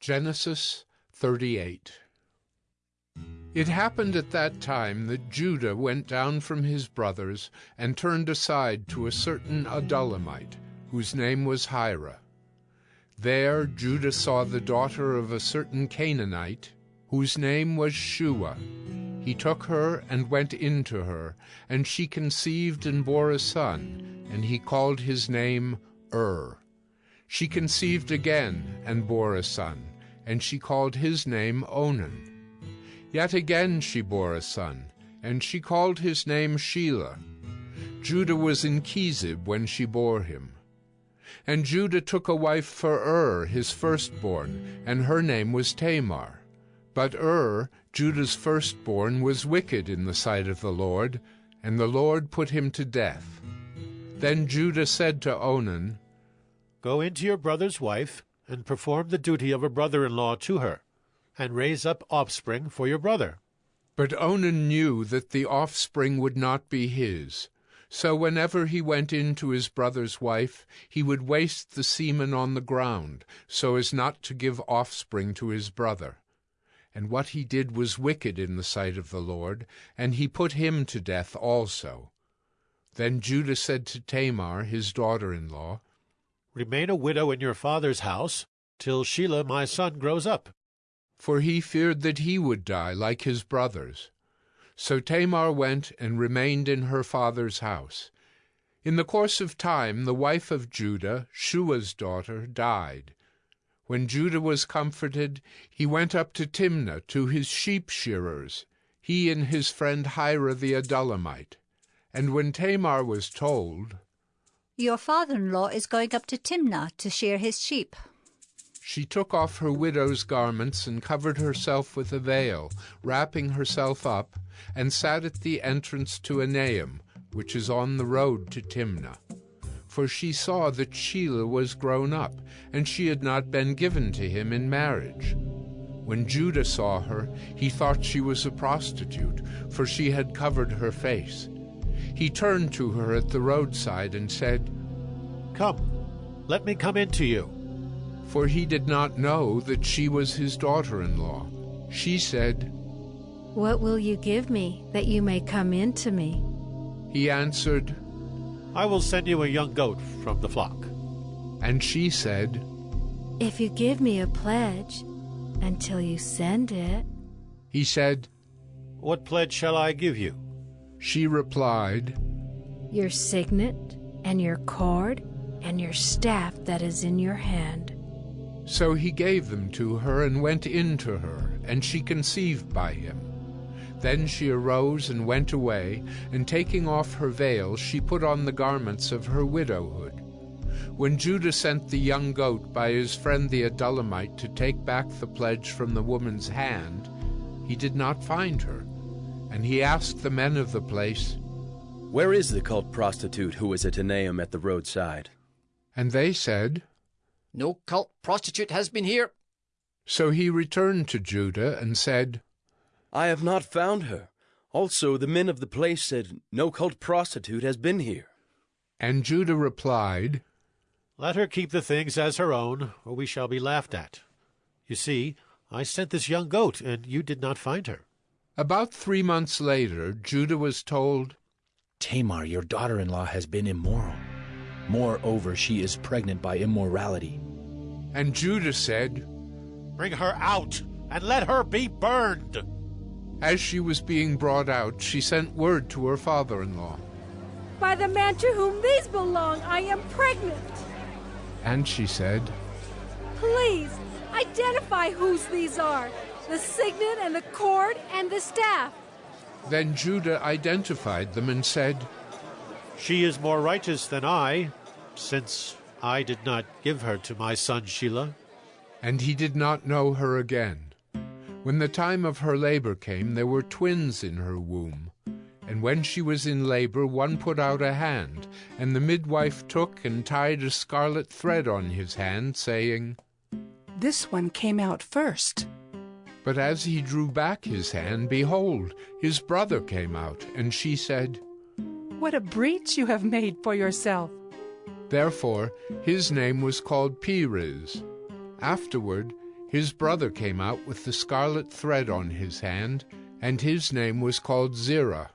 Genesis 38 It happened at that time that Judah went down from his brothers and turned aside to a certain Adullamite, whose name was Hira. There Judah saw the daughter of a certain Canaanite, whose name was Shua. He took her and went in to her, and she conceived and bore a son, and he called his name Ur. She conceived again and bore a son, and she called his name Onan. Yet again she bore a son, and she called his name Shelah. Judah was in Chezib when she bore him. And Judah took a wife for Ur his firstborn, and her name was Tamar. But Ur, Judah's firstborn, was wicked in the sight of the Lord, and the Lord put him to death. Then Judah said to Onan, Go into your brother's wife, and perform the duty of a brother-in-law to her, and raise up offspring for your brother. But Onan knew that the offspring would not be his. So whenever he went in to his brother's wife, he would waste the semen on the ground, so as not to give offspring to his brother. And what he did was wicked in the sight of the Lord, and he put him to death also. Then Judah said to Tamar, his daughter-in-law, Remain a widow in your father's house, till Shelah my son grows up. For he feared that he would die like his brothers. So Tamar went and remained in her father's house. In the course of time the wife of Judah, Shua's daughter, died. When Judah was comforted, he went up to Timnah to his sheep shearers, he and his friend Hira the Adullamite. And when Tamar was told, Your father-in-law is going up to Timnah to shear his sheep. She took off her widow's garments and covered herself with a veil, wrapping herself up, and sat at the entrance to Enaim, which is on the road to Timnah. For she saw that Shelah was grown up, and she had not been given to him in marriage. When Judah saw her, he thought she was a prostitute, for she had covered her face. He turned to her at the roadside and said, Come, let me come in to you. For he did not know that she was his daughter-in-law. She said, What will you give me that you may come in to me? He answered, I will send you a young goat from the flock. And she said, If you give me a pledge until you send it. He said, What pledge shall I give you? She replied, Your signet and your cord and your staff that is in your hand. So he gave them to her and went in to her, and she conceived by him. Then she arose and went away, and taking off her veil, she put on the garments of her widowhood. When Judah sent the young goat by his friend the Adullamite to take back the pledge from the woman's hand, he did not find her. And he asked the men of the place, Where is the cult prostitute who was at Enaim at the roadside? And they said, No cult prostitute has been here. So he returned to Judah and said, I have not found her. Also, the men of the place said, No cult prostitute has been here. And Judah replied, Let her keep the things as her own, or we shall be laughed at. You see, I sent this young goat, and you did not find her. About three months later, Judah was told, Tamar, your daughter-in-law, has been immoral. Moreover, she is pregnant by immorality. And Judah said, Bring her out, and let her be burned. As she was being brought out, she sent word to her father-in-law. By the man to whom these belong, I am pregnant. And she said, Please, identify whose these are the signet and the cord and the staff. Then Judah identified them and said, She is more righteous than I, since I did not give her to my son Shelah. And he did not know her again. When the time of her labor came, there were twins in her womb. And when she was in labor, one put out a hand, and the midwife took and tied a scarlet thread on his hand, saying, This one came out first. But as he drew back his hand, behold, his brother came out, and she said, What a breach you have made for yourself. Therefore his name was called Perez. Afterward His brother came out with the scarlet thread on his hand, and his name was called Zerah.